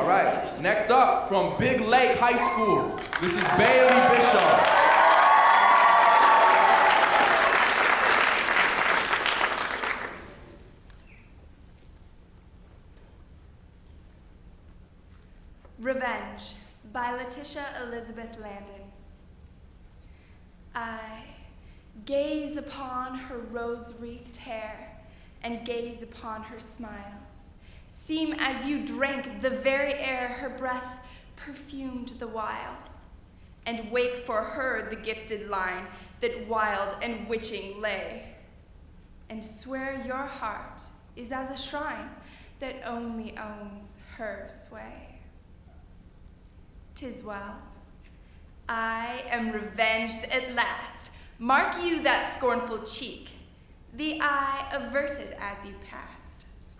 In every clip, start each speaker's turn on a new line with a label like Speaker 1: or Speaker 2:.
Speaker 1: All right, next up from Big Lake High School, this is Bailey Bishop.
Speaker 2: Revenge by Letitia Elizabeth Landon. I gaze upon her rose wreathed hair and gaze upon her smile. Seem as you drank the very air her breath perfumed the while, and wake for her the gifted line that wild and witching lay, and swear your heart is as a shrine that only owns her sway. Tis well. I am revenged at last. Mark you that scornful cheek. The eye averted as you passed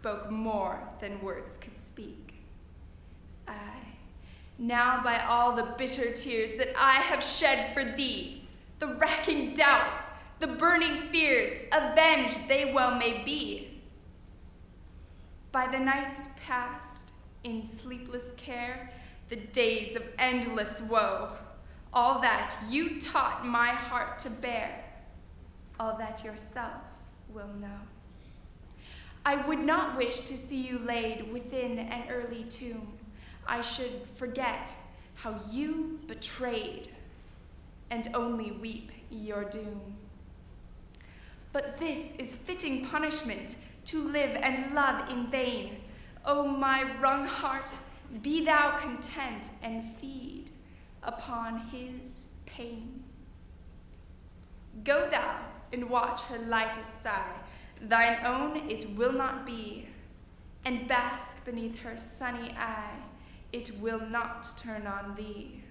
Speaker 2: spoke more than words could speak. I, now by all the bitter tears that I have shed for thee, the racking doubts, the burning fears, avenged they well may be. By the nights past in sleepless care, the days of endless woe, all that you taught my heart to bear, all that yourself will know. I would not wish to see you laid within an early tomb. I should forget how you betrayed and only weep your doom. But this is fitting punishment to live and love in vain. O oh, my wrung heart, be thou content and feed upon his pain. Go thou and watch her lightest sigh, thine own it will not be, and bask beneath her sunny eye, it will not turn on thee.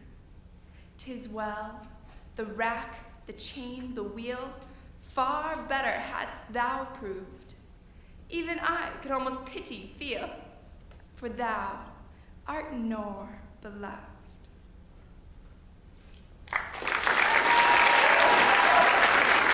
Speaker 2: Tis well, the rack, the chain, the wheel, far better hadst thou proved. Even I could almost pity feel, for thou art nor beloved.